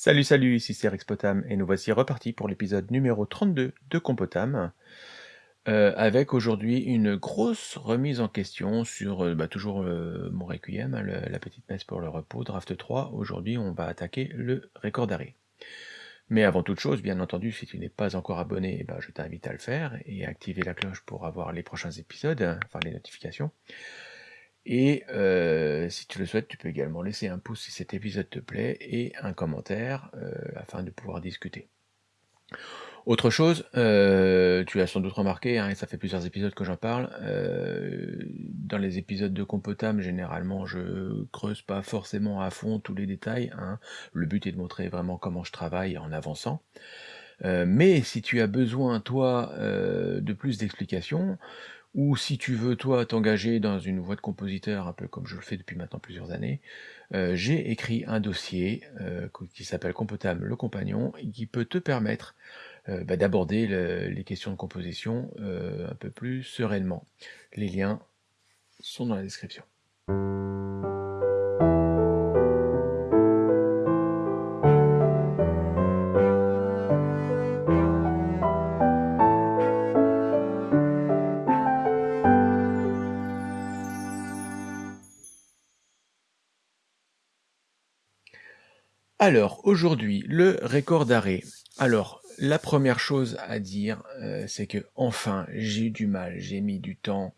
Salut salut, ici c'est Rexpotam et nous voici repartis pour l'épisode numéro 32 de Compotam, euh, avec aujourd'hui une grosse remise en question sur euh, bah, toujours euh, mon Requiem, hein, la petite messe pour le repos, draft 3. Aujourd'hui on va attaquer le record d'arrêt. Mais avant toute chose, bien entendu, si tu n'es pas encore abonné, eh ben, je t'invite à le faire et à activer la cloche pour avoir les prochains épisodes, enfin les notifications. Et euh, si tu le souhaites, tu peux également laisser un pouce si cet épisode te plaît et un commentaire euh, afin de pouvoir discuter. Autre chose, euh, tu as sans doute remarqué, hein, et ça fait plusieurs épisodes que j'en parle, dans les épisodes de Compotam, généralement, je creuse pas forcément à fond tous les détails. hein. Le but est de montrer vraiment comment je travaille en avançant. Mais si tu as besoin, toi, de plus d'explications, ou si tu veux, toi, t'engager dans une voie de compositeur, un peu comme je le fais depuis maintenant plusieurs années, euh, j'ai écrit un dossier euh, qui s'appelle Compotam le compagnon, et qui peut te permettre euh, bah, d'aborder le- les questions de composition un peu plus sereinement. Les liens sont dans la description. Alors, aujourd'hui, le record d'arrêt. Alors, la première chose à dire, euh, c'est que enfin, j'ai eu du mal, j'ai mis du temps,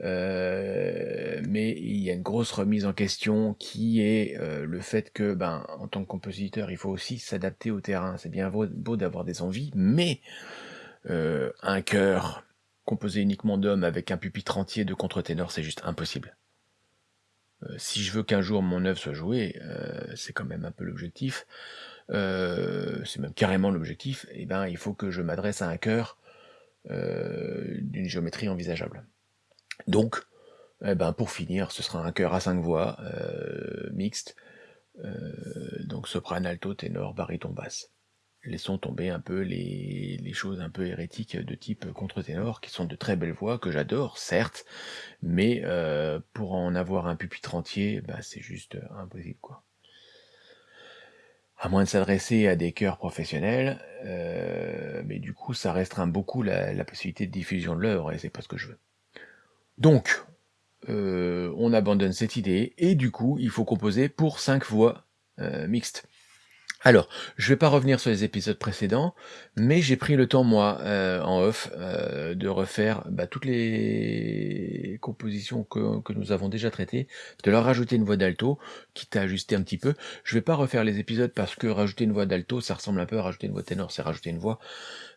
euh, mais il y a une grosse remise en question qui est euh, le fait que, ben, en tant que compositeur, il faut aussi s'adapter au terrain. C'est bien beau, beau d'avoir des envies, mais un chœur composé uniquement d'hommes avec un pupitre entier de contre-ténor, c'est juste impossible. Euh, si je veux qu'un jour mon œuvre soit jouée, euh, c'est quand même un peu l'objectif, euh, c'est même carrément l'objectif, et ben il faut que je m'adresse à un chœur euh, d'une géométrie envisageable. Donc, eh ben, pour finir, ce sera un chœur à cinq voix, mixte, donc soprano, alto, ténor, baryton, basse. Laissons tomber un peu les, choses un peu hérétiques de type contre-ténor, qui sont de très belles voix, que j'adore, certes, mais euh, pour en avoir un pupitre entier, bah, c'est juste euh, impossible, quoi. À moins de s'adresser à des chœurs professionnels, euh, mais du coup, ça restreint beaucoup la, la possibilité de diffusion de l'œuvre, et c'est pas ce que je veux. Donc, euh, on abandonne cette idée, et du coup, il faut composer pour cinq voix mixtes. Alors, je vais pas revenir sur les épisodes précédents, mais j'ai pris le temps, moi, euh, en off, euh, de refaire bah, toutes les compositions que, nous avons déjà traitées, de leur rajouter une voix d'alto, quitte à ajuster un petit peu. Je vais pas refaire les épisodes parce que rajouter une voix d'alto, ça ressemble un peu à rajouter une voix ténor, c'est rajouter une voix,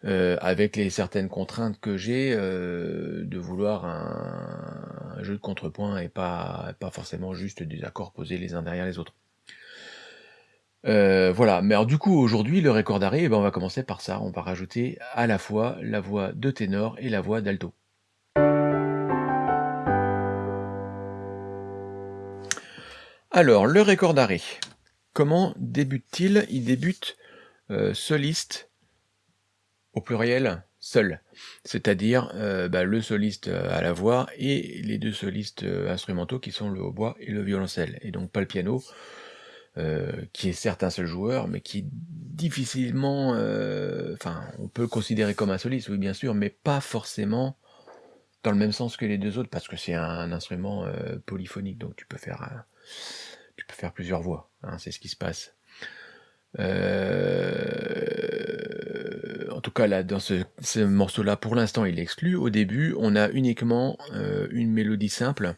euh, avec les certaines contraintes que j'ai de vouloir un, jeu de contrepoint et pas forcément juste des accords posés les uns derrière les autres. Euh, voilà, mais alors du coup aujourd'hui le record d'arrêt, eh ben, on va commencer par ça, on va rajouter à la fois la voix de ténor et la voix d'alto. Alors le record d'arrêt, comment débute-t-il? Il débute euh, soliste au pluriel seul, c'est-à-dire euh, bah, le soliste à la voix et les deux solistes instrumentaux qui sont le hautbois et le violoncelle, et donc pas le piano, euh, qui est certes un seul joueur, mais qui difficilement, euh, enfin, on peut le considérer comme un soliste, oui bien sûr, mais pas forcément dans le même sens que les deux autres, parce que c'est un instrument euh, polyphonique, donc tu peux faire, tu peux faire plusieurs voix, hein, c'est ce qui se passe. En tout cas, là, dans ce, ce morceau-là, pour l'instant, il est exclu. Au début, on a uniquement une mélodie simple,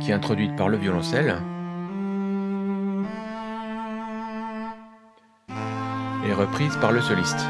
qui est introduite par le violoncelle. et reprise par le soliste.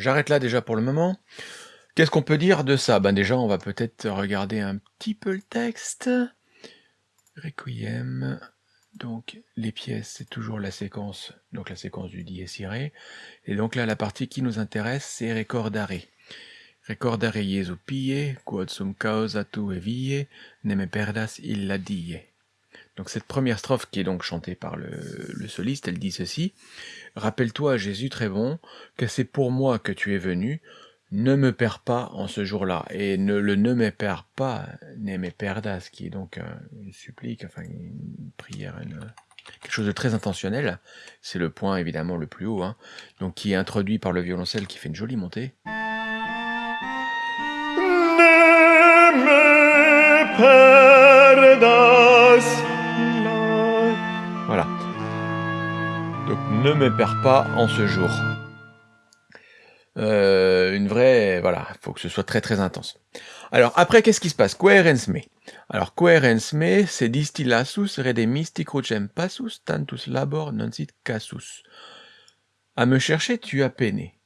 J'arrête là déjà pour le moment. Qu'est-ce qu'on peut dire de ça? Ben déjà, on va peut-être regarder un petit peu le texte. Requiem. Donc, les pièces, c'est toujours la séquence, donc la séquence du dies. Et donc là, la partie qui nous intéresse, c'est recordare. Recordare Jesu pie, quod sum causa tu evie, ne me perdas illa die. Donc cette première strophe qui est donc chantée par le, soliste, elle dit ceci. Rappelle-toi, Jésus très bon, que c'est pour moi que tu es venu, ne me perds pas en ce jour-là. Et ne, le ne me perds pas, ne me perdas, qui est donc une supplique, enfin une prière, quelque chose de très intentionnel. C'est le point évidemment le plus haut, hein. donc qui est introduit par le violoncelle qui fait une jolie montée. Ne me ne me perds pas en ce jour. Euh, une vraie, voilà, il faut que ce soit très très intense. Alors après, qu'est-ce qui se passe? Coherence me. Alors coherence me, c'est distillasus redemisti crucem passus tantus labor non sit casus. À me chercher, tu as peiné.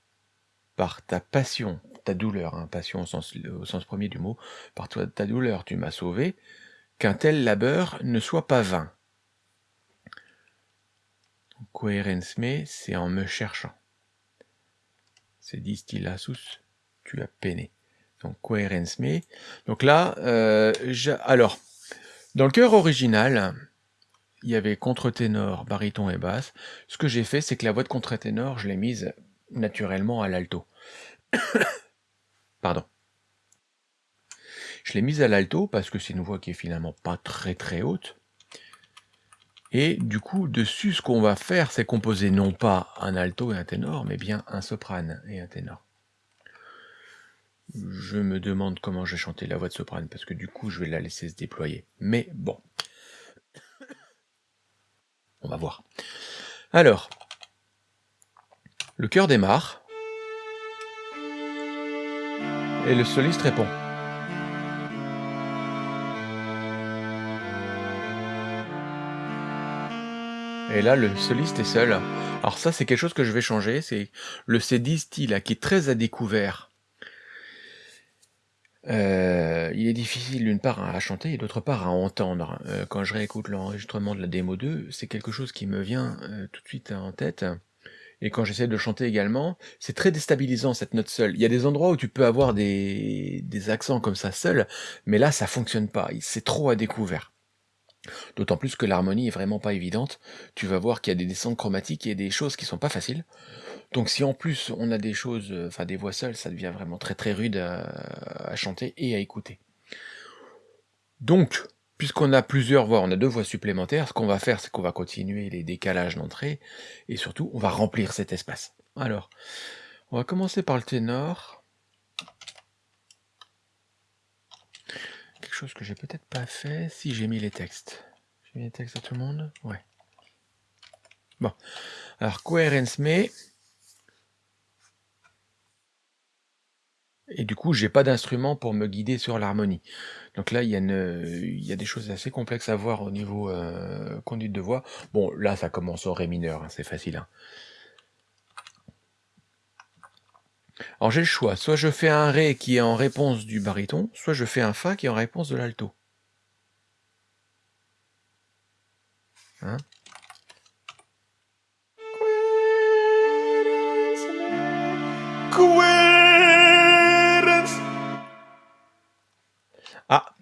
Par ta passion, ta douleur, hein, passion au sens, au sens premier du mot, par toi, ta douleur, tu m'as sauvé, qu'un tel labeur ne soit pas vain. Coherence me, c'est en me cherchant c'est distillasus, tu as peiné. Donc coherence me. Donc là, euh, alors, dans le chœur original, il y avait contre-ténor, baryton et basse. Ce que j'ai fait, c'est que la voix de contre-ténor, je l'ai mise naturellement à l'alto. Pardon. Je l'ai mise à l'alto parce que c'est une voix qui est finalement pas très très haute. Et du coup, dessus, ce qu'on va faire, c'est composer non pas un alto et un ténor, mais bien un soprane et un ténor. Je me demande comment je vais chanter la voix de soprane, parce que du coup, je vais la laisser se déployer. Mais bon. On va voir. Alors, le chœur démarre, et le soliste répond. Et là, le soliste est seul. Alors ça, c'est quelque chose que je vais changer. C'est le C10 style qui est très à découvert. Euh, il est difficile d'une part à chanter et d'autre part à entendre. Euh, quand je réécoute l'enregistrement de la démo 2, c'est quelque chose qui me vient euh, tout de suite en tête. Et quand j'essaie de chanter également, c'est très déstabilisant cette note seule. Il y a des endroits où tu peux avoir des, des accents comme ça seul, mais là ça fonctionne pas. C'est trop à découvert. D'autant plus que l'harmonie est vraiment pas évidente. Tu vas voir qu'il y a des descentes chromatiques et des choses qui sont pas faciles. Donc si en plus on a des choses, euh, enfin des voix seules, ça devient vraiment très très rude à, chanter et à écouter. Donc, puisqu'on a plusieurs voix, on a deux voix supplémentaires, ce qu'on va faire, c'est qu'on va continuer les décalages d'entrée, et surtout, on va remplir cet espace. Alors, on va commencer par le ténor. Chose que j'ai peut-être pas fait si j'ai mis les textes. J'ai mis les textes à tout le monde Ouais. Bon. Alors, coherence me. Et du coup, j'ai pas d'instrument pour me guider sur l'harmonie. Donc là, il y, a des choses assez complexes à voir au niveau euh, conduite de voix. Bon, là, ça commence au ré mineur, hein, c'est facile. Hein. Alors j'ai le choix, soit je fais un Ré qui est en réponse du baryton, soit je fais un Fa qui est en réponse de l'alto. Hein? Ah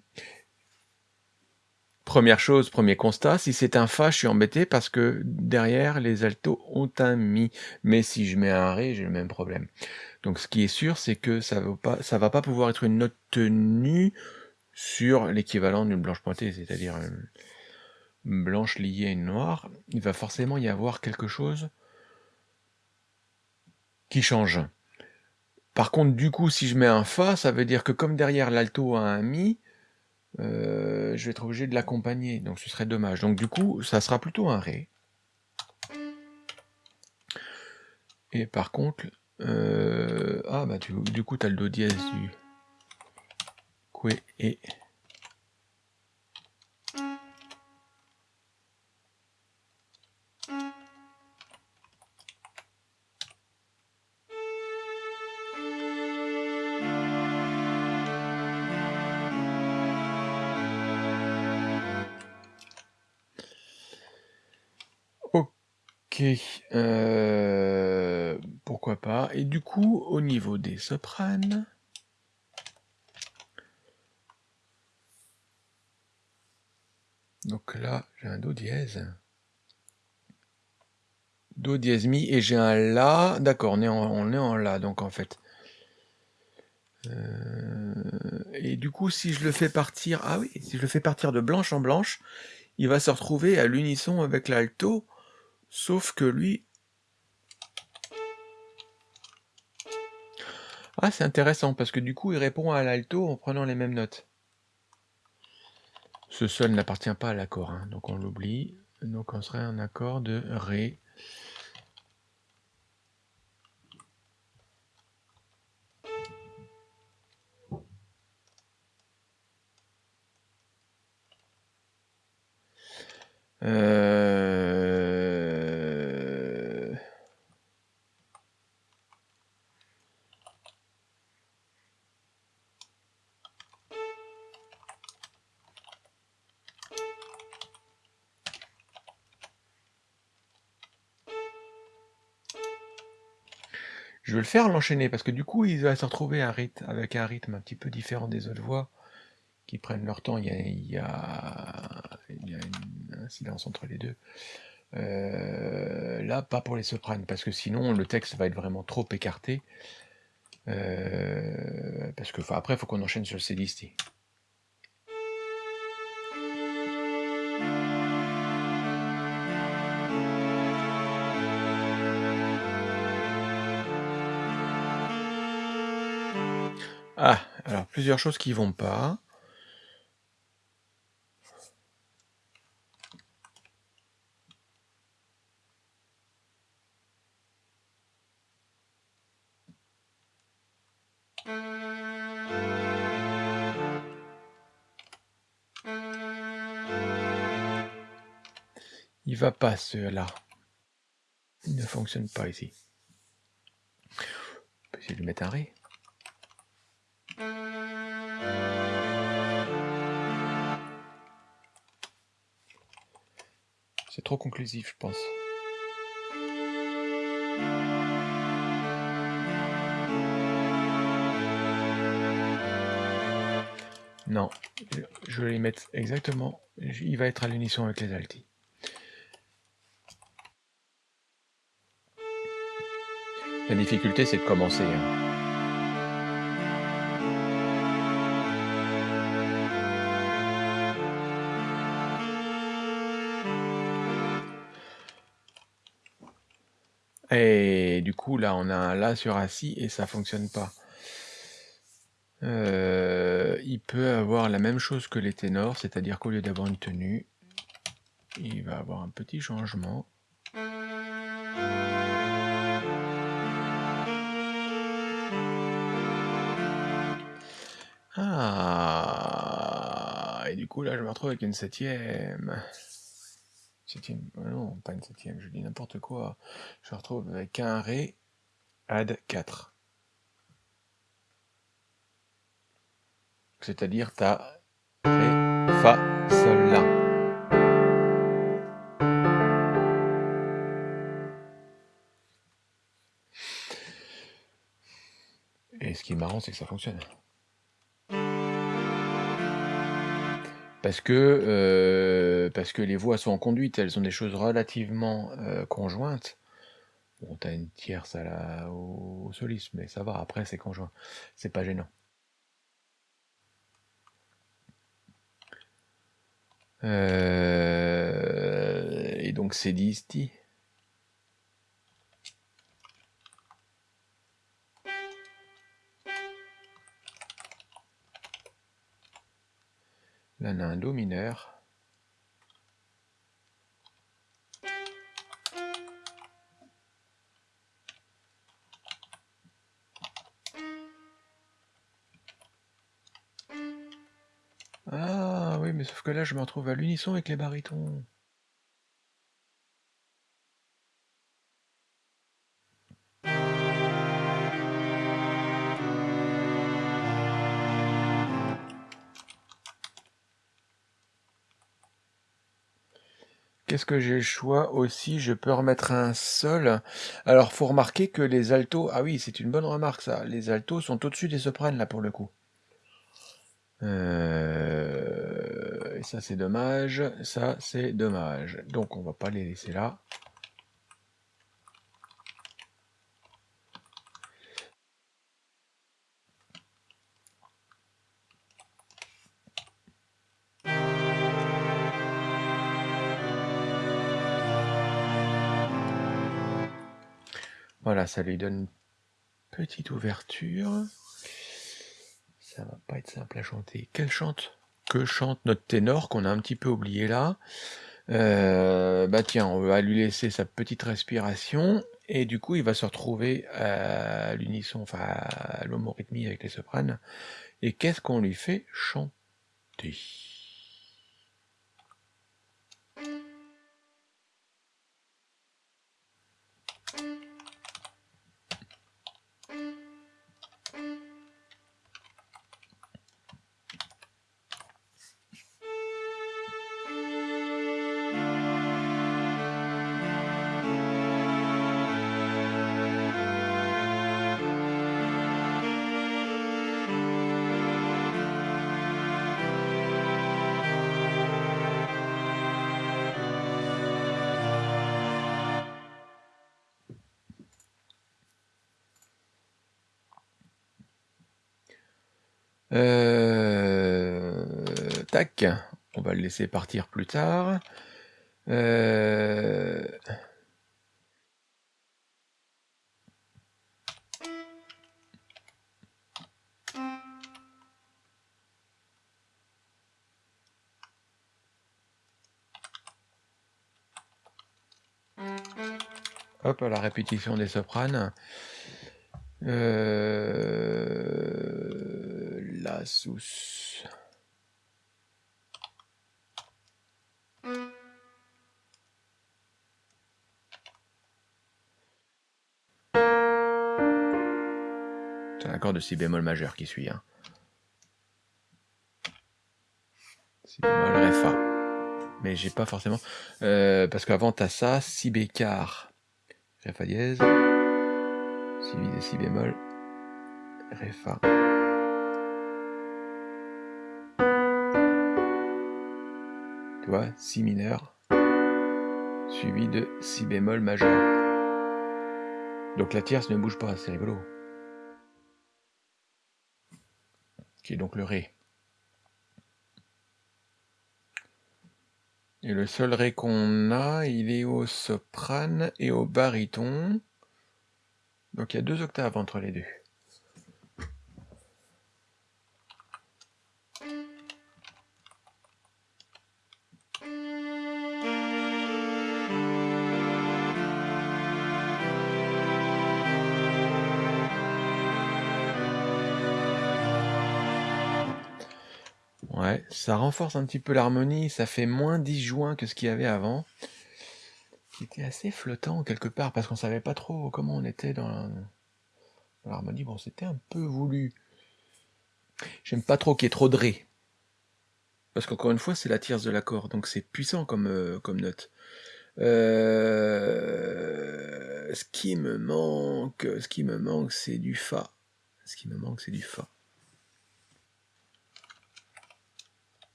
Première chose, premier constat, si c'est un Fa, je suis embêté parce que derrière, les altos ont un Mi. Mais si je mets un Ré, j'ai le même problème. Donc ce qui est sûr, c'est que ça ne va, pas pouvoir être une note tenue sur l'équivalent d'une blanche pointée, c'est-à-dire une blanche liée à une noire. Il va forcément y avoir quelque chose qui change. Par contre, du coup, si je mets un Fa, ça veut dire que comme derrière l'alto a un Mi, euh, je vais être obligé de l'accompagner, donc ce serait dommage. Donc du coup, ça sera plutôt un Ré. Et par contre, euh, ah bah du, du coup t'as le do dièse du que et Ok. Euh, et du coup, au niveau des sopranes, donc là, j'ai un Do dièse. Do dièse mi et j'ai un La. D'accord, on, est en, on est en La, donc en fait. Euh, et du coup, si je le fais partir... Ah oui, si je le fais partir de blanche en blanche, il va se retrouver à l'unisson avec l'alto, sauf que lui... Ah, c'est intéressant, parce que du coup, il répond à l'alto en prenant les mêmes notes. Ce sol n'appartient pas à l'accord, hein, donc on l'oublie. Donc on serait un accord de Ré. Euh... le faire l'enchaîner parce que du coup il va se retrouver un rythme, avec un rythme un petit peu différent des autres voix qui prennent leur temps. Il y a, il y a, a un silence entre les deux. Euh, là, pas pour les sopranes, parce que sinon le texte va être vraiment trop écarté. Euh, parce que après, il faut qu'on enchaîne sur le célisti. Ah, alors plusieurs choses qui vont pas. Il va pas cela. Il ne fonctionne pas ici. Peut essayer de mettre un ré. C'est trop conclusif, je pense. Non, je vais les mettre exactement. Il va être à l'unisson avec les altis. La difficulté, c'est de commencer. Hein. Là, on a un La sur assis et ça fonctionne pas. Euh, il peut avoir la même chose que les ténors, c'est-à-dire qu'au lieu d'avoir une tenue, il va avoir un petit changement. Ah Et du coup, là, je me retrouve avec une septième. Septième, non, pas une septième, je dis n'importe quoi. Je retrouve avec un Ré, add 4. C'est-à-dire ta Ré, Fa, Sol, La. Et ce qui est marrant, c'est que ça fonctionne. Parce que, euh, parce que les voix sont en conduite, elles ont des choses relativement euh, conjointes. Bon, t'as une tierce à la, au, soliste, mais ça va, après c'est conjoint, c'est pas gênant. Euh, et donc c'est disti. Là, on a un Do mineur. Ah oui, mais sauf que là, je me retrouve à l'unisson avec les barytons. Qu'est-ce que j'ai le choix aussi? Je peux remettre un sol. Alors, faut remarquer que les altos... Ah oui, c'est une bonne remarque, ça. Les altos sont au-dessus des sopranes, là, pour le coup. Euh, Et ça, c'est dommage. Ça, c'est dommage. Donc, on va pas les laisser là. Voilà, ça lui donne une petite ouverture. Ça va pas être simple à chanter. Quelle chante Que chante notre ténor qu'on a un petit peu oublié là euh, Bah tiens, on va lui laisser sa petite respiration et du coup il va se retrouver à l'unisson, enfin à l'homorythmie avec les sopranes. Et qu'est-ce qu'on lui fait chanter? Laisser partir plus tard. Euh, Hop, la répétition des sopranes. Euh, la sous. De si bémol majeur qui suit. Hein. Si bémol ré fa. Mais j'ai pas forcément. Euh, parce qu'avant t'as ça, si bécard, ré fa dièse suivi de si bémol, ré fa. Tu vois, si mineur, suivi de si bémol majeur. Donc la tierce ne bouge pas, c'est rigolo. Qui est donc le ré. Et le seul ré qu'on a, il est au soprane et au baryton. Donc il y a deux octaves entre les deux. Ça renforce un petit peu l'harmonie, ça fait moins disjoint que ce qu'il y avait avant qui était assez flottant quelque part, parce qu'on savait pas trop comment on était dans l'harmonie. Bon, c'était un peu voulu. J'aime pas trop qu'il y ait trop de ré. Parce qu'encore une fois, c'est la tierce de l'accord, donc c'est puissant comme, euh, comme note. Euh, ce qui me manque, ce qui me manque, c'est du fa. Ce qui me manque, c'est du fa.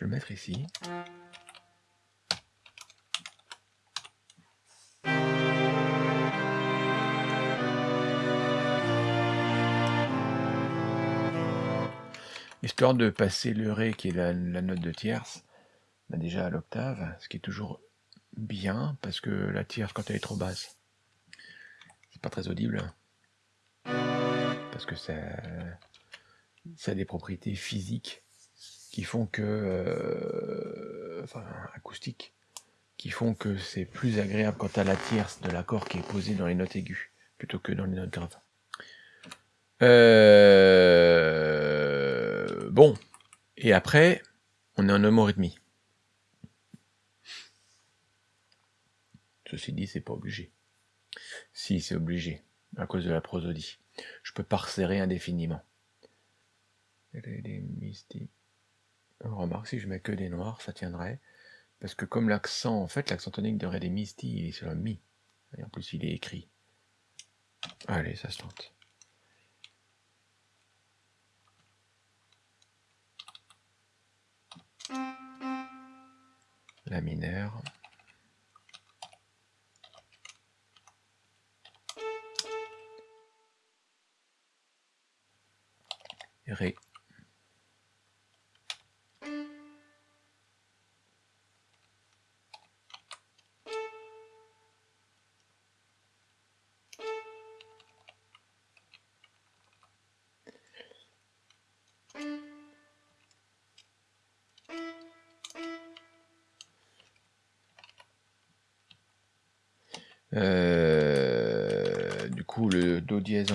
Le mettre ici. Histoire de passer le Ré, qui est la, note de tierce, bah déjà à l'octave, ce qui est toujours bien, parce que la tierce, quand elle est trop basse, c'est pas très audible. Parce que ça, ça a des propriétés physiques qui font que... Euh, enfin, acoustiques, qui font que c'est plus agréable quand à la tierce de l'accord qui est posé dans les notes aiguës, plutôt que dans les notes graves. Euh... Bon, et après, on est en homorythmie. Ceci dit, c'est pas obligé. Si, c'est obligé, à cause de la prosodie. Je peux pas indéfiniment. Remarque, si je mets que des noirs, ça tiendrait. Parce que comme l'accent, en fait, l'accent tonique de Ré des Misty, il est sur le Mi. Et en plus, il est écrit. Allez, ça se tente. La mineure. Ré.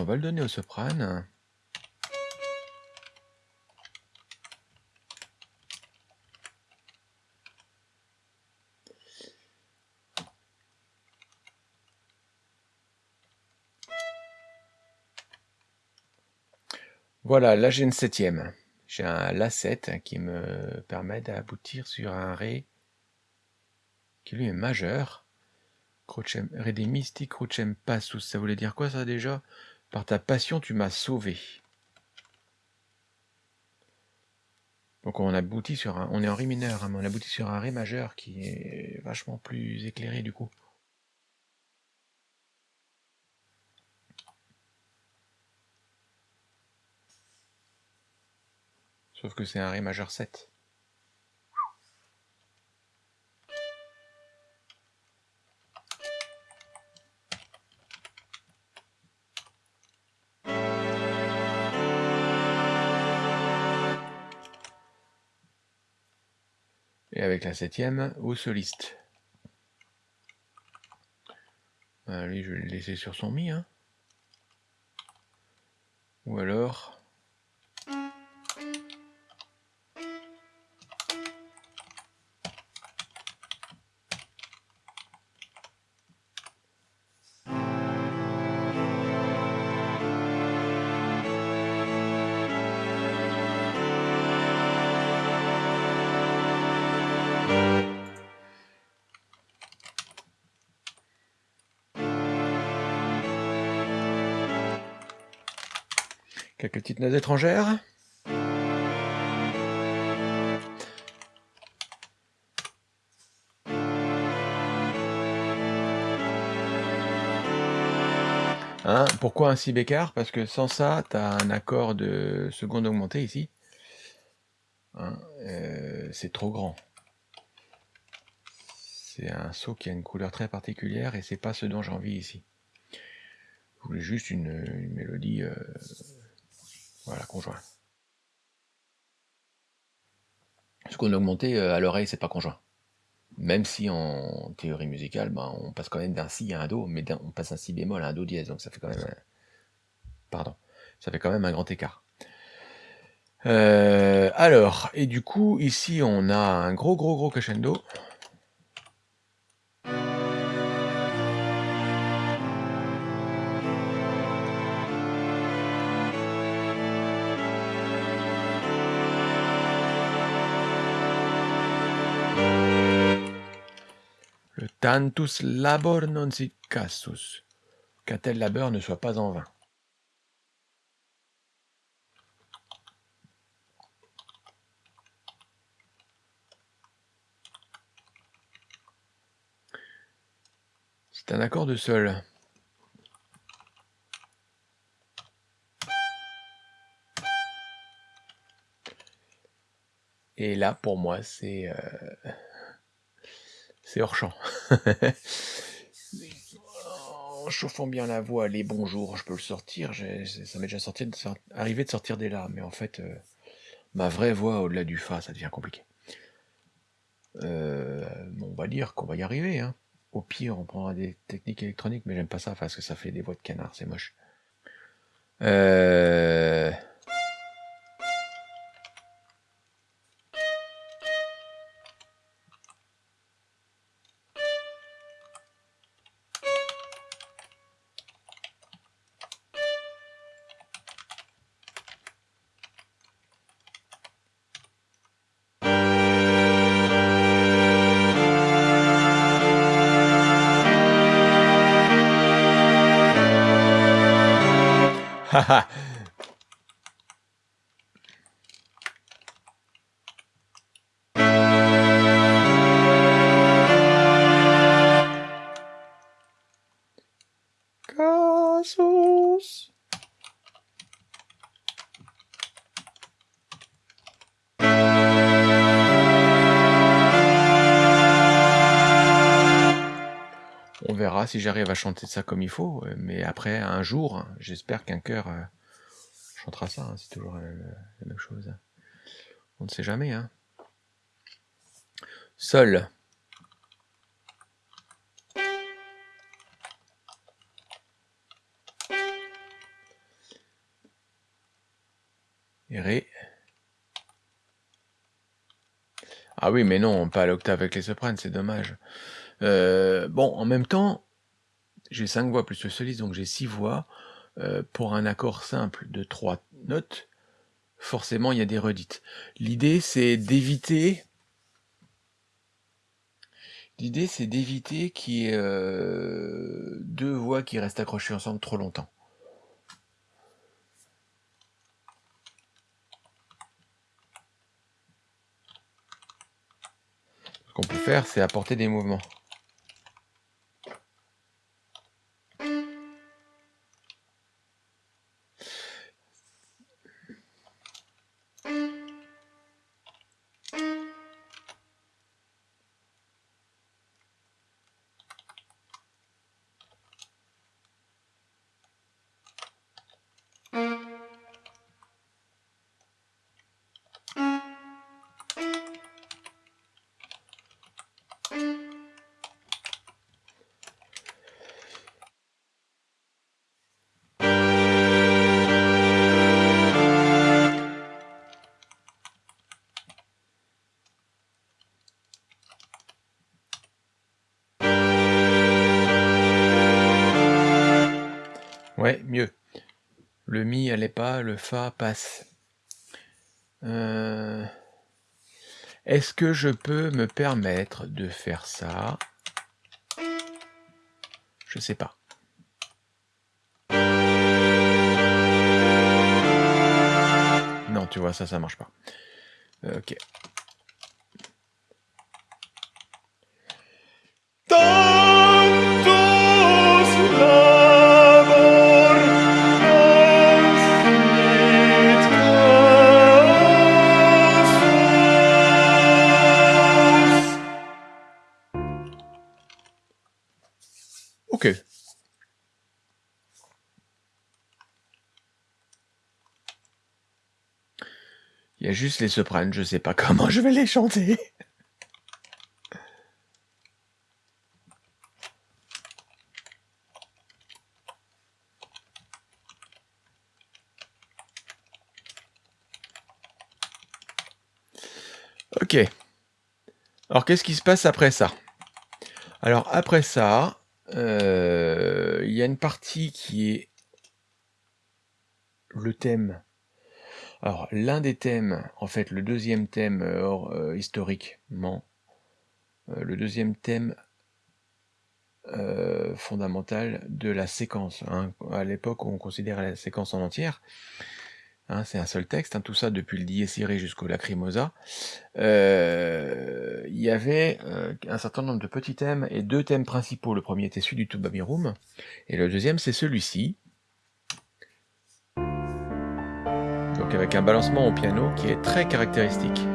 On va le donner au soprane. Voilà, là j'ai une septième. J'ai un La7 qui me permet d'aboutir sur un Ré qui lui est majeur. Ré des mystiques, Crochem passus. Ça voulait dire quoi ça déjà? Par ta passion, tu m'as sauvé. Donc on aboutit sur un. On est en Ré mineur, hein, mais on aboutit sur un Ré majeur qui est vachement plus éclairé du coup. Sauf que c'est un Ré majeur 7. Et avec la septième, au soliste. Lui, je vais le laisser sur son mi. Hein. Ou alors... Quelques petites notes étrangères. Hein, pourquoi un si bécard Parce que sans ça, tu as un accord de seconde augmentée ici. Hein, euh, c'est trop grand. C'est un saut qui a une couleur très particulière et c'est pas ce dont j'ai envie ici. Je voulais juste une, mélodie euh, voilà, conjoint. Ce qu'on a augmenté euh, à l'oreille, c'est pas conjoint. Même si en théorie musicale, ben, on passe quand même d'un si à un do, mais on passe d'un si bémol à un do dièse, donc ça fait quand même, pardon, ça fait quand même un grand écart. Euh, alors, et du coup, ici, on a un gros, gros, gros crescendo. Tantus labor non sit cassus, qu'un tel labeur ne soit pas en vain. C'est un accord de sol. Et là, pour moi, c'est... Euh, c'est hors champ. en chauffant bien la voix, les bonjours, je peux le sortir. Ça m'est déjà sorti arrivé de sortir des larmes, mais en fait, euh, ma vraie voix au-delà du fa, ça devient compliqué. Euh, on va dire qu'on va y arriver. Hein. Au pire, on prendra des techniques électroniques, mais j'aime pas ça parce que ça fait des voix de canard, c'est moche. Euh... si j'arrive à chanter ça comme il faut, euh, mais après, un jour, hein, j'espère qu'un cœur euh, chantera ça, hein, c'est toujours la même, chose. On ne sait jamais. Hein. Sol. Et Ré. Ah oui, mais non, pas l'octave avec les sopranes, c'est dommage. Euh, bon, en même temps, j'ai 5 voix plus le soliste, donc j'ai 6 voix. Euh, pour un accord simple de 3 notes, forcément, il y a des redites. L'idée, c'est d'éviter... L'idée, c'est d'éviter qu'il y ait euh, deux voix qui restent accrochées ensemble trop longtemps. Ce qu'on peut faire, c'est apporter des mouvements. Ouais, mieux. Le mi allait pas, le fa passe. Euh, est-ce que je peux me permettre de faire ça? Je sais pas. Non, tu vois, ça, ça marche pas. Euh, ok. Ok. Il y a juste les sopranes, je sais pas comment je vais les chanter. Ok. Alors qu'est-ce qui se passe après ça? Alors après ça, euh, il y a une partie qui est le thème. Alors, l'un des thèmes, en fait, le deuxième thème euh, historiquement, euh, le deuxième thème fondamental de la séquence. Hein. À l'époque, on considérait la séquence en entière. Hein, c'est un seul texte, hein, tout ça depuis le Dies jusqu'au Lacrimosa. Euh, il y avait euh, un certain nombre de petits thèmes et deux thèmes principaux. Le premier était celui du Tubabirum, et le deuxième c'est celui-ci. Avec un balancement au piano qui est très caractéristique.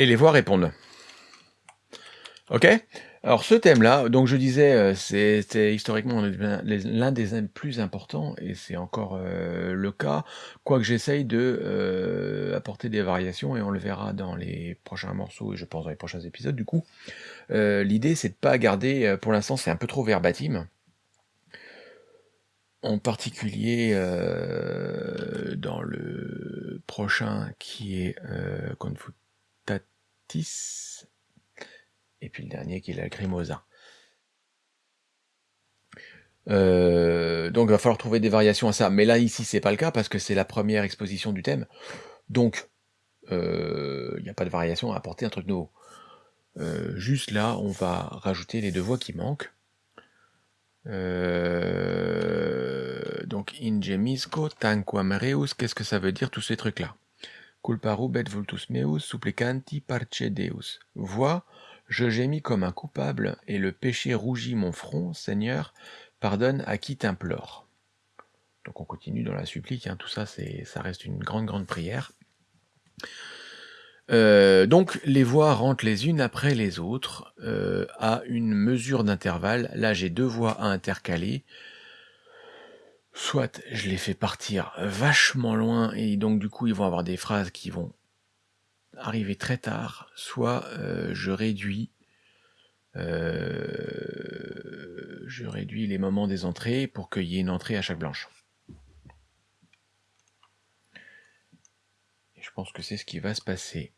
Et les voix répondent. OK? Alors ce thème-là, donc je disais, euh, c'était historiquement l'un des plus importants et c'est encore, euh, le cas, quoique j'essaye de, euh, apporter des variations et on le verra dans les prochains morceaux et je pense dans les prochains épisodes du coup. l'idée c'est de pas garder, pour l'instant c'est un peu trop verbatim. En particulier, dans le prochain qui est, Et puis le dernier qui est la Grimosa. Euh, donc il va falloir trouver des variations à ça. Mais là, ici, c'est pas le cas parce que c'est la première exposition du thème. Donc, euh, il n'y a pas de variation à apporter un truc nouveau. Euh, juste là, on va rajouter les deux voix qui manquent. donc, ingemisco, tanquam reus, qu'est-ce que ça veut dire tous ces trucs-là? Culpa rubet vultus meus, supplicanti parce deus. Voix, je gémis comme un coupable, et le péché rougit mon front, Seigneur, pardonne à qui t'implore. Donc on continue dans la supplique, hein. tout ça, ça reste une grande, grande prière. Euh, donc les voix rentrent les unes après les autres, euh, à une mesure d'intervalle. Là j'ai deux voix à intercaler. Soit je les fais partir vachement loin, et donc du coup ils vont avoir des phrases qui vont arriver très tard, soit euh, je réduis euh, je réduis les moments des entrées pour qu'il y ait une entrée à chaque blanche. Et je pense que c'est ce qui va se passer.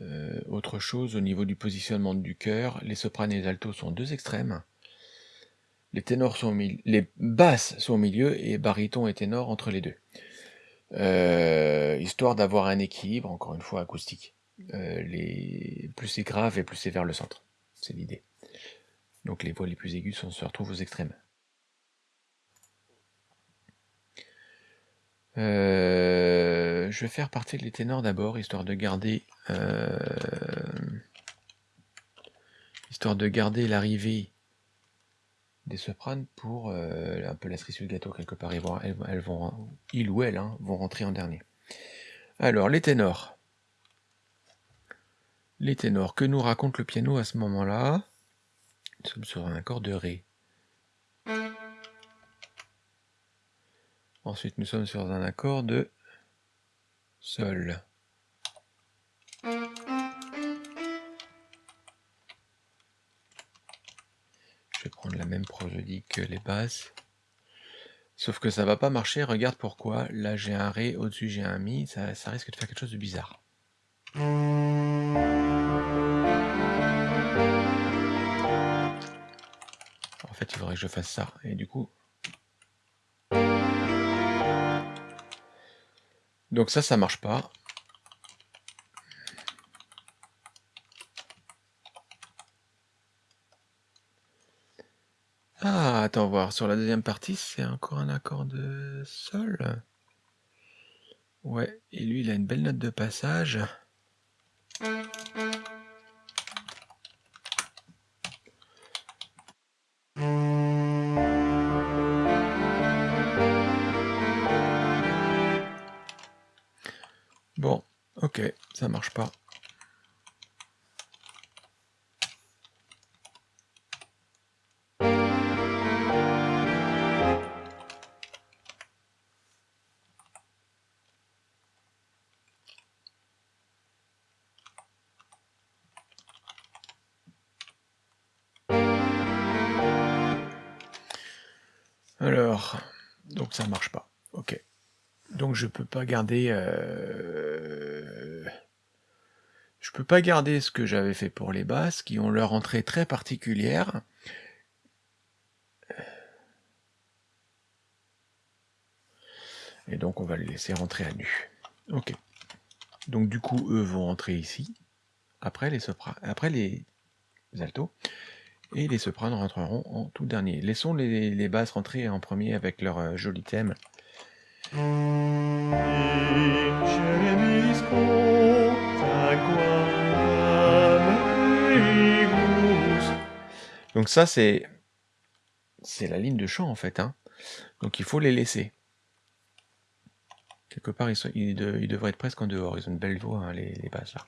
Euh, autre chose, au niveau du positionnement du cœur, les sopranes et les altos sont deux extrêmes. Les ténors sont les basses sont au milieu et baryton et ténor entre les deux. Euh, histoire d'avoir un équilibre, encore une fois, acoustique. Euh, les... Plus c'est grave et plus c'est vers le centre. C'est l'idée. Donc les voix les plus aiguës on se retrouve aux extrêmes. Euh, je vais faire partir les ténors d'abord, histoire de garder histoire de garder l'arrivée des sopranes pour euh, un peu la cerise sur le gâteau quelque part. Ils ou elles hein, vont rentrer en dernier. Alors, les ténors. Les ténors. Que nous raconte le piano à ce moment-là? Nous sommes sur un accord de Ré. Ensuite, nous sommes sur un accord de Sol. Je vais prendre la même prosodie que les basses. Sauf que ça va pas marcher, regarde pourquoi. Là j'ai un Ré, au-dessus j'ai un Mi, ça, risque de faire quelque chose de bizarre. En fait il faudrait que je fasse ça, et du coup... Donc ça, ça marche pas. Ah, attends voir, sur la deuxième partie, c'est encore un accord de sol. Ouais, et lui, il a une belle note de passage. Marche pas. Alors, donc ça marche pas. Ok. Donc je peux pas garder... Euh... Pas garder ce que j'avais fait pour les basses, qui ont leur entrée très particulière. Et donc on va les laisser rentrer à nu. Ok. Donc du coup, eux vont rentrer ici. Après les sopranes, après les altos et les sopranes rentreront en tout dernier. Laissons les, basses rentrer en premier avec leur euh, joli thème. Ça c'est la ligne de chant en fait. Hein. Donc il faut les laisser. Quelque part, ils, devraient être presque en dehors. Ils ont une belle voix, hein, les, les basses là.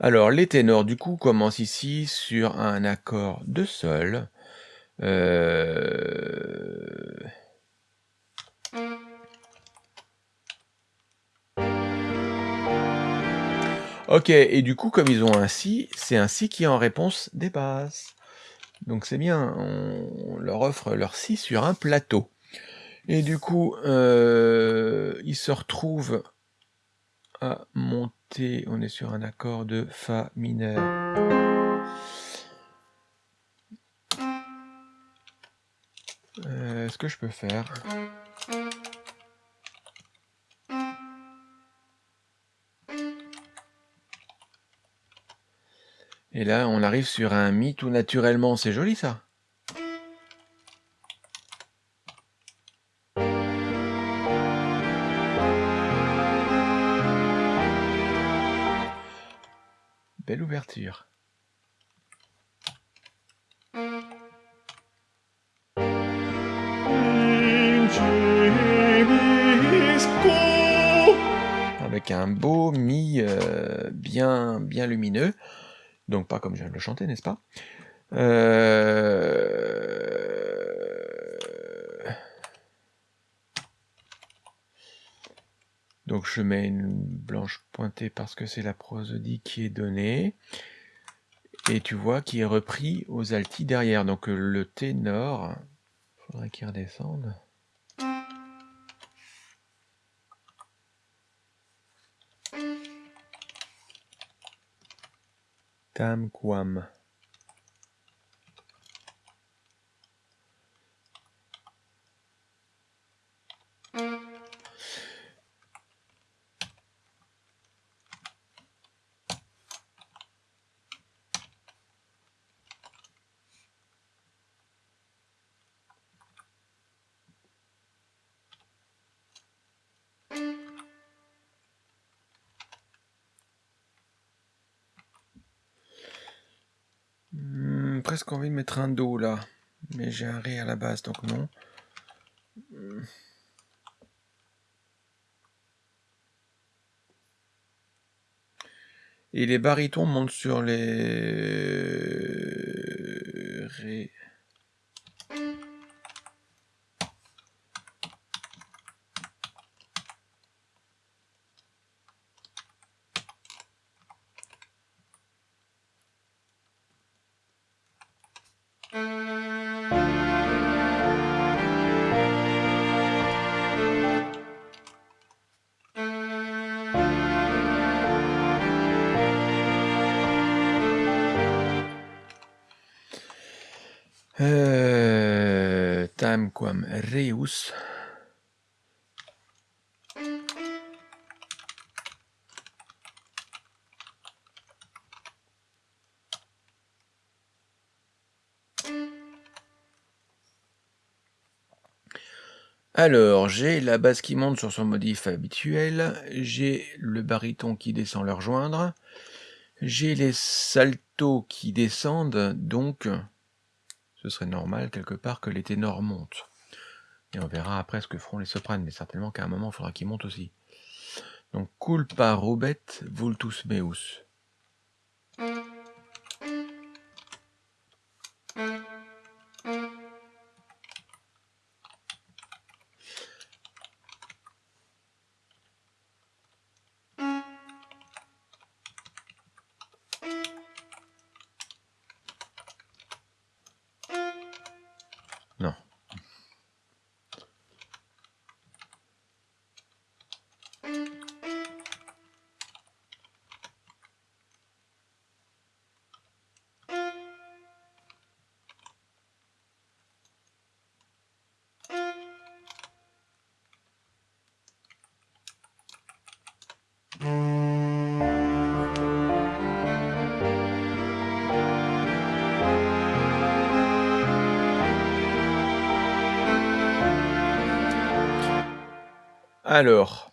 Alors, les ténors, du coup, commencent ici sur un accord de sol. Euh, ok, et du coup, comme ils ont un si, c'est un si qui est en réponse des basses. Donc c'est bien, on leur offre leur si sur un plateau. Et du coup, euh, ils se retrouvent à monter, on est sur un accord de Fa mineur. Euh, ce que je peux faire Et là, on arrive sur un Mi tout naturellement. C'est joli, ça. Belle ouverture. Avec un beau mi euh, bien, bien lumineux. Donc pas comme je le chanter, n'est-ce pas? Euh, Donc je mets une blanche pointée parce que c'est la prosodie qui est donnée. Et tu vois qu'il est repris aux altis derrière. Donc le ténor, il faudrait qu'il redescende. Tamquam presque envie de mettre un Do là. Mais j'ai un Ré à la base, donc non. Et les barytons montent sur les Alors, j'ai la basse qui monte sur son modif habituel, j'ai le baryton qui descend le rejoindre, j'ai les saltos qui descendent, donc ce serait normal quelque part que les ténors montent. Et on verra après ce que feront les sopranes, mais certainement qu'à un moment, il faudra qu'ils montent aussi. Donc, culpa robet vultus meus. Alors,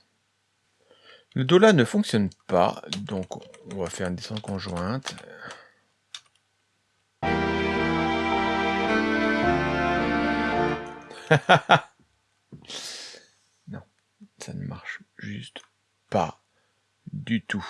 le Do là ne fonctionne pas, donc on va faire une descente conjointe. non, ça ne marche juste pas du tout.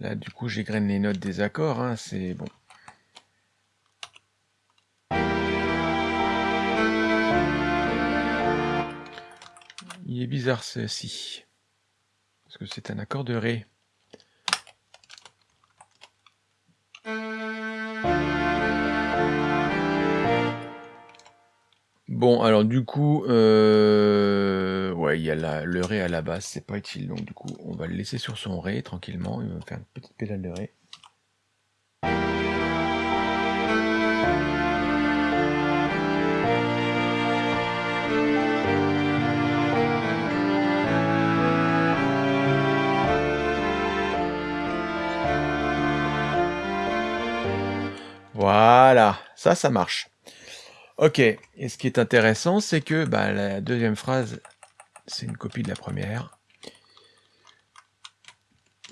Là, du coup, j'égrène les notes des accords, hein, c'est bon. Il est bizarre ceci. Parce que c'est un accord de Ré. Bon, alors du coup, euh, ouais, il y a le Ré à la base, c'est pas utile, donc du coup, on va le laisser sur son Ré tranquillement, il va faire une petite pédale de Ré. Voilà, ça, ça marche. Ok, et ce qui est intéressant, c'est que bah, la deuxième phrase, c'est une copie de la première.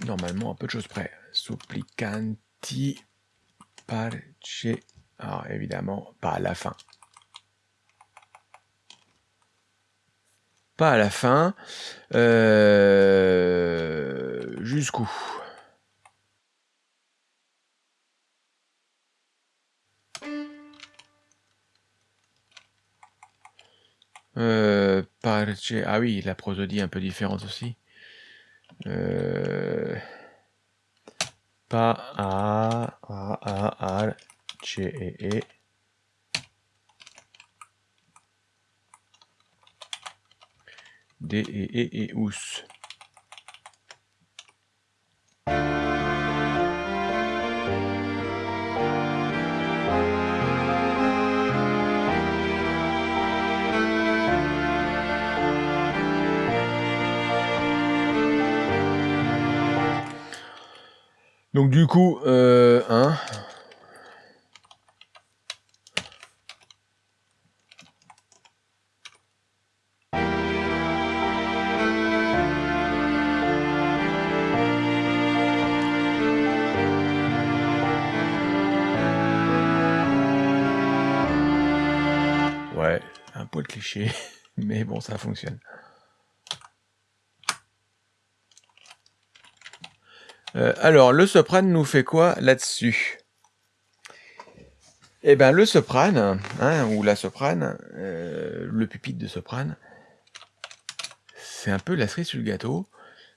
Normalement, à peu de choses près. Supplicanti parce... Alors, évidemment, pas à la fin. Pas à la fin. Euh, jusqu'où? Euh, ah oui, la prosodie un peu différente aussi. Euh, pas a, a, a, a, c, e, e. D, e, e, e, us. Donc du coup, euh, hein, Ouais, un poil cliché, mais bon, ça fonctionne. Euh, alors, le soprane nous fait quoi là-dessus? Eh bien, le soprane, hein, ou la soprane, euh, le pupitre de soprane, c'est un peu la cerise sur le gâteau.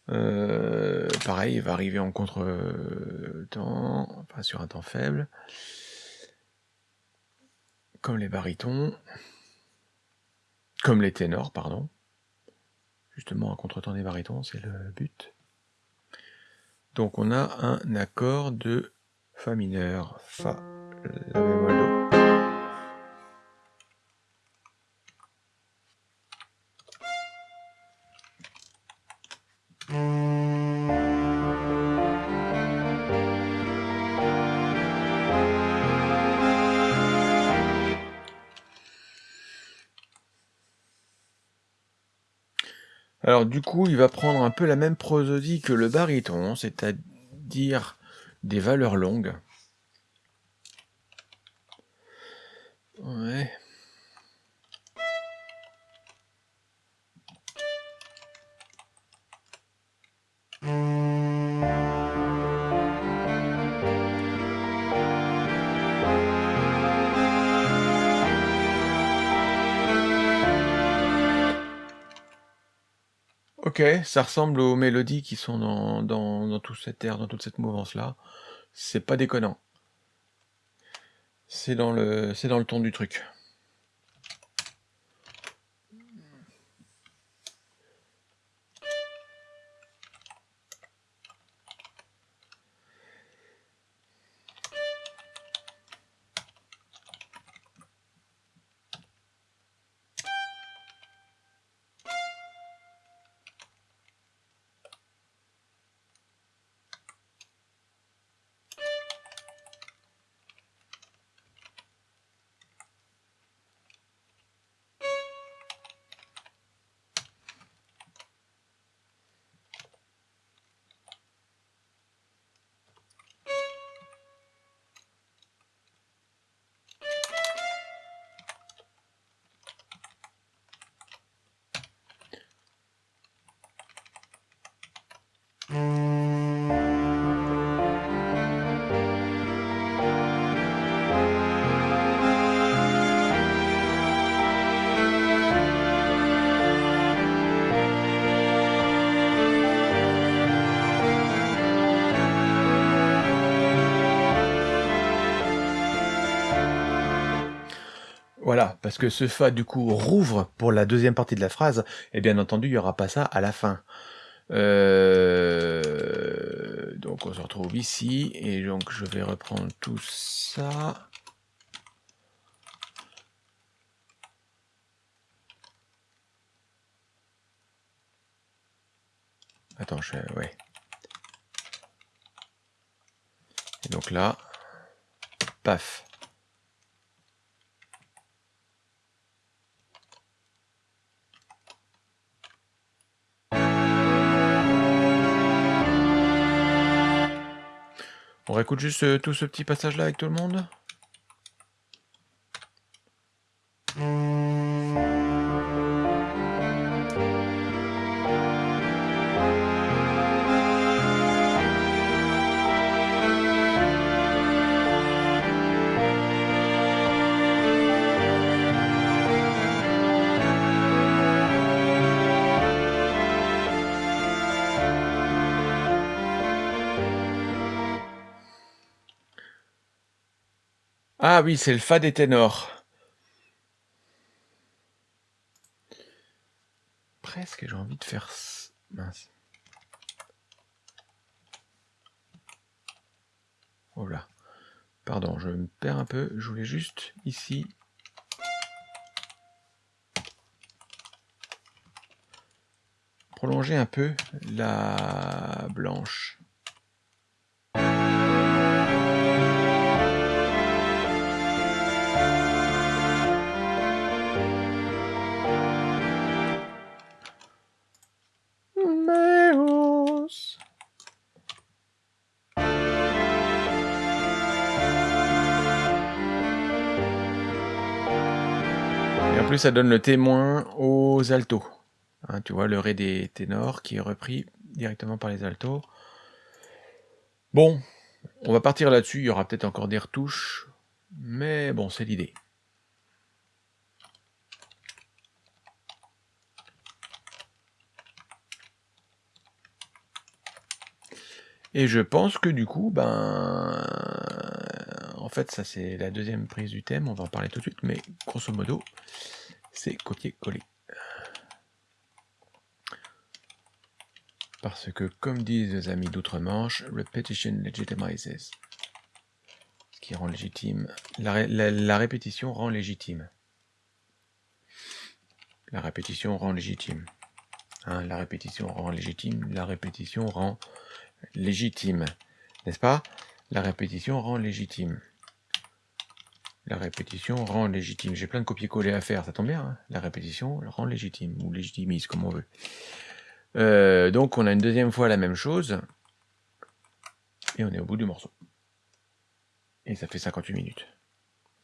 Euh, pareil, il va arriver en contre-temps, enfin sur un temps faible, comme les barytons, comme les ténors, pardon. Justement, un contre-temps des barytons, c'est le but. Donc on a un accord de Fa mineur, Fa, La bémol, Do. Du coup, il va prendre un peu la même prosodie que le baryton, c'est-à-dire des valeurs longues. Ça ressemble aux mélodies qui sont dans, dans, dans tout cet air, dans toute cette mouvance-là. C'est pas déconnant. C'est dans dans le ton du truc. Parce que ce Fa, du coup, rouvre pour la deuxième partie de la phrase, et bien entendu, il n'y aura pas ça à la fin. Euh, donc on se retrouve ici, et donc je vais reprendre tout ça. Attends, je... Ouais. Donc là, paf. On réécoute juste euh, tout ce petit passage-là avec tout le monde? Ah oui, c'est le Fa des ténors. Presque, j'ai envie de faire... Mince. Oh là. Pardon, je me perds un peu. Je voulais juste, ici... Prolonger un peu la blanche. Ça donne le témoin aux altos. Hein, tu vois, le ré des ténors qui est repris directement par les altos. Bon, on va partir là-dessus. Il y aura peut-être encore des retouches. Mais bon, c'est l'idée. Et je pense que du coup, ben, en fait, ça c'est la deuxième prise du thème, on va en parler tout de suite, mais grosso modo, c'est copier-coller. Parce que, comme disent les amis d'outre-Manche, repetition legitimizes. Ce qui rend légitime. La, répétition rend légitime. La répétition rend légitime. Hein, la répétition rend légitime. La répétition rend légitime. N'est-ce pas? La répétition rend légitime. La répétition rend légitime. J'ai plein de copier-coller à faire, ça tombe bien. Hein la répétition rend légitime, ou légitimise, comme on veut. Euh, donc on a une deuxième fois la même chose. Et on est au bout du morceau. Et ça fait 58 minutes.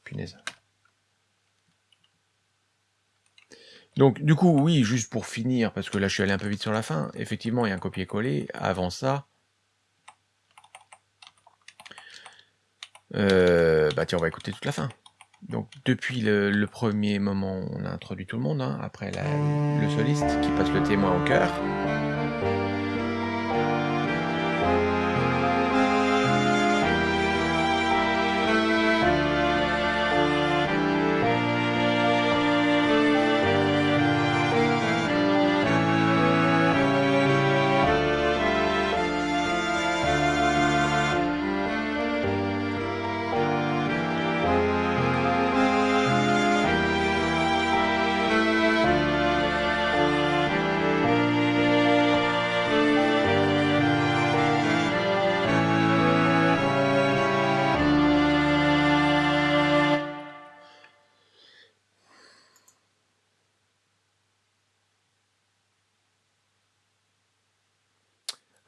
Punaise. Donc du coup, oui, juste pour finir, parce que là je suis allé un peu vite sur la fin, effectivement il y a un copier-coller. Avant ça, Euh, bah tiens, on va écouter toute la fin. Donc depuis le, premier moment, on a introduit tout le monde, hein, après le soliste qui passe le témoin au cœur.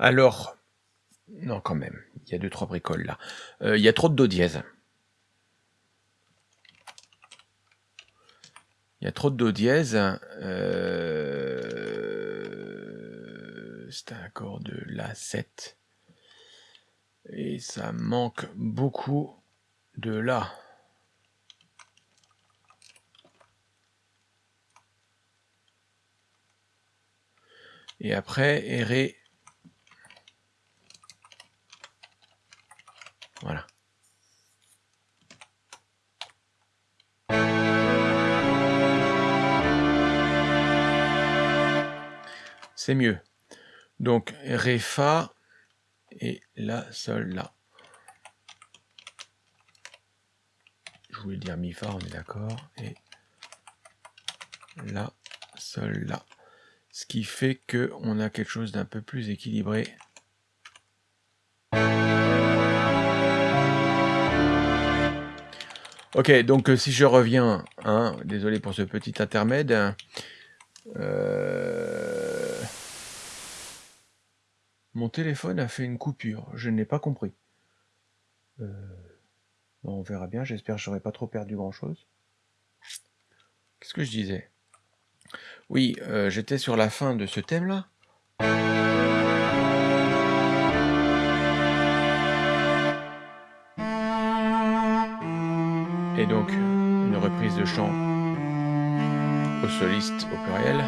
Alors, non quand même, il y a deux trois bricoles là. Euh, il y a trop de do dièse. Il y a trop de do dièse. Euh, c'est un accord de la 7. Et ça manque beaucoup de la. Et après, Ré Voilà. C'est mieux. Donc, Ré, Fa, et La, Sol, La. Je voulais dire Mi, Fa, on est d'accord. Et La, Sol, La. Ce qui fait qu'on a quelque chose d'un peu plus équilibré. Ok, donc euh, si je reviens, hein, désolé pour ce petit intermède, euh, mon téléphone a fait une coupure, je n'ai pas compris. Euh, on verra bien, j'espère que j'aurai pas trop perdu grand chose. Qu'est-ce que je disais? Oui, j'étais sur la fin de ce thème-là. Et donc une reprise de chant au soliste au pluriel.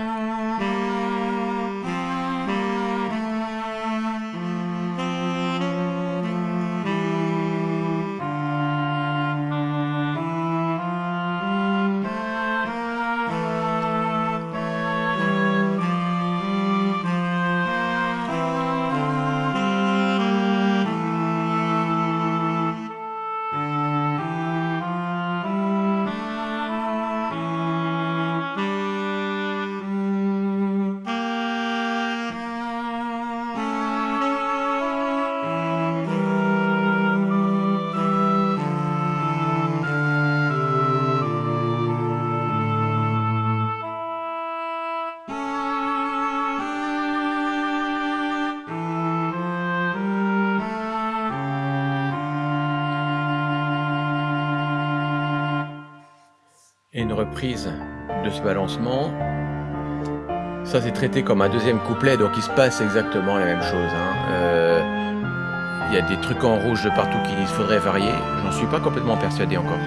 De ce balancement. Ça c'est traité comme un deuxième couplet, donc il se passe exactement la même chose. Hein. Euh, il y a des trucs en rouge de partout qu'il faudrait varier. J'en suis pas complètement persuadé encore.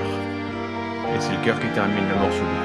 Et c'est le cœur qui termine le morceau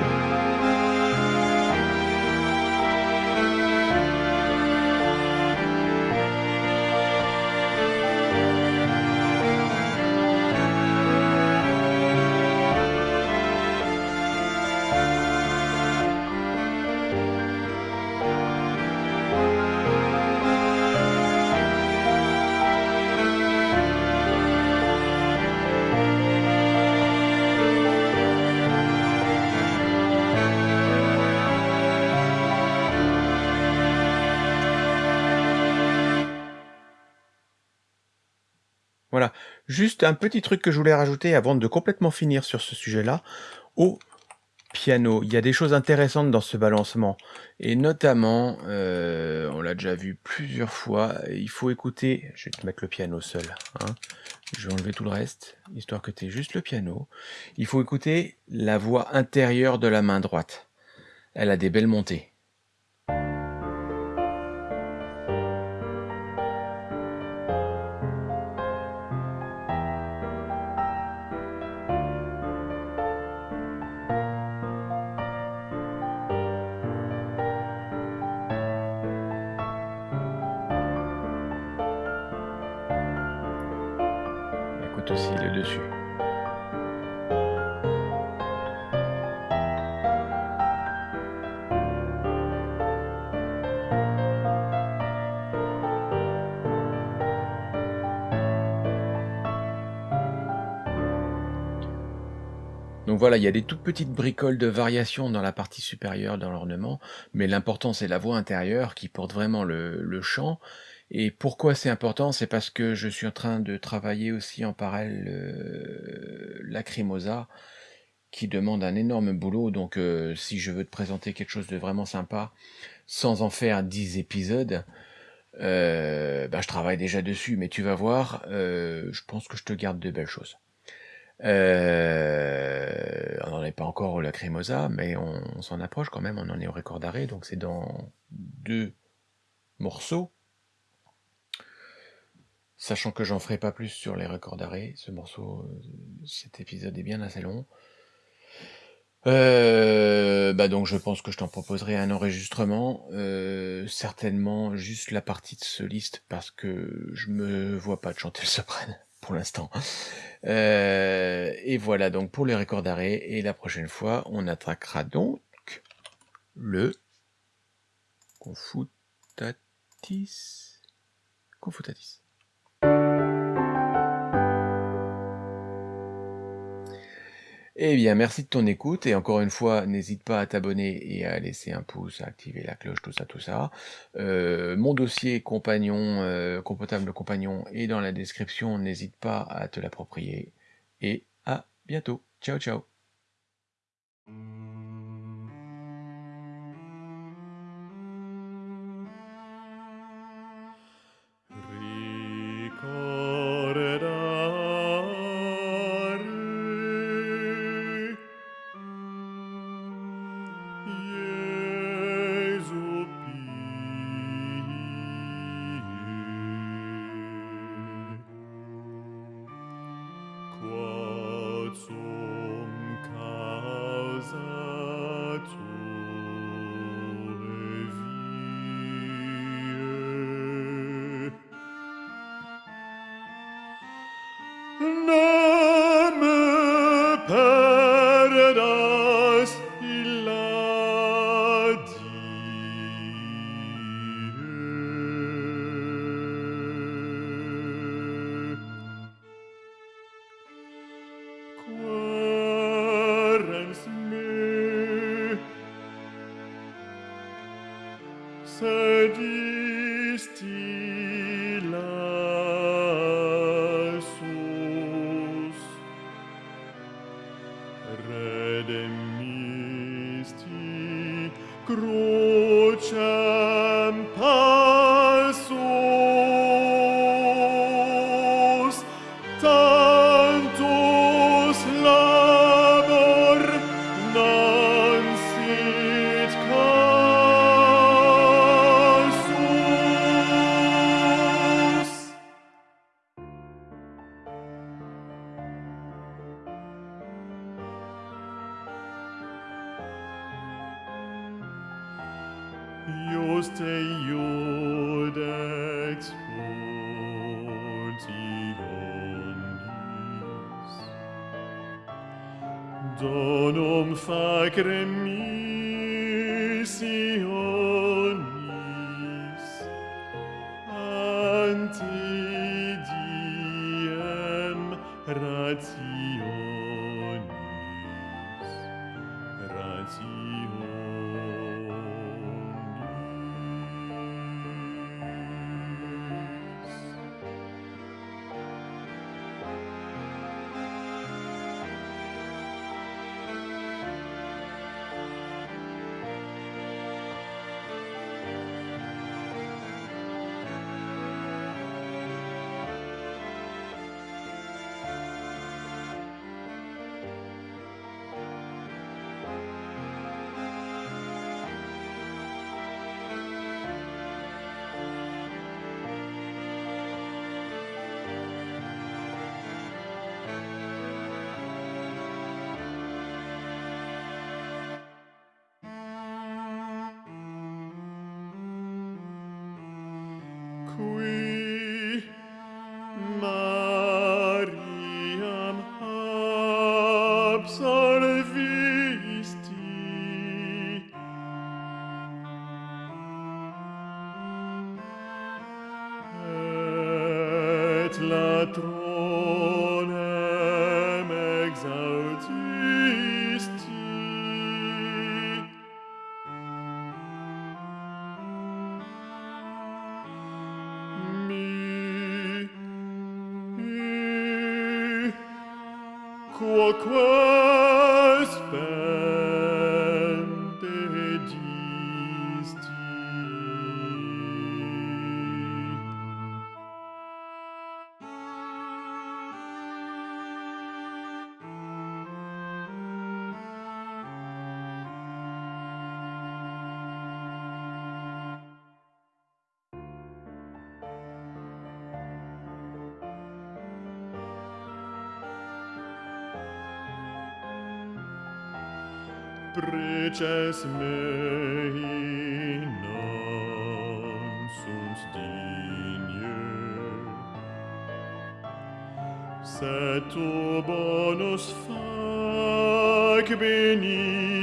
juste un petit truc que je voulais rajouter avant de complètement finir sur ce sujet-là. Au piano, il y a des choses intéressantes dans ce balancement. Et notamment, euh, on l'a déjà vu plusieurs fois, il faut écouter... Je vais te mettre le piano seul. Hein. Je vais enlever tout le reste, histoire que tu aies juste le piano. Il faut écouter la voix intérieure de la main droite. Elle a des belles montées. Donc voilà, il y a des toutes petites bricoles de variation dans la partie supérieure dans l'ornement, mais l'important c'est la voix intérieure qui porte vraiment le, chant, et pourquoi c'est important? C'est parce que je suis en train de travailler aussi en parallèle euh, Lacrimosa, qui demande un énorme boulot. Donc euh, si je veux te présenter quelque chose de vraiment sympa, sans en faire 10 épisodes, euh, bah, je travaille déjà dessus. Mais tu vas voir, je pense que je te garde de belles choses. Euh, on n'en est pas encore au Lacrimosa, mais on, on s'en approche quand même, on en est au record d'arrêt, donc c'est dans deux morceaux. Sachant que j'en ferai pas plus sur les records d'arrêt, ce morceau, cet épisode est bien assez long. Euh, bah donc je pense que je t'en proposerai un enregistrement, euh, certainement juste la partie de soliste parce que je me vois pas de chanter le soprano pour l'instant. Euh, et voilà donc pour les records d'arrêt et la prochaine fois on attaquera donc le confutatis confutatis. Eh bien, merci de ton écoute et encore une fois, n'hésite pas à t'abonner et à laisser un pouce, à activer la cloche, tout ça, tout ça. Euh, mon dossier compagnon, euh, compotable compagnon est dans la description, n'hésite pas à te l'approprier et à bientôt. Ciao, ciao. ratio. preces mei non sunt digne, Se tu bonus fac beni,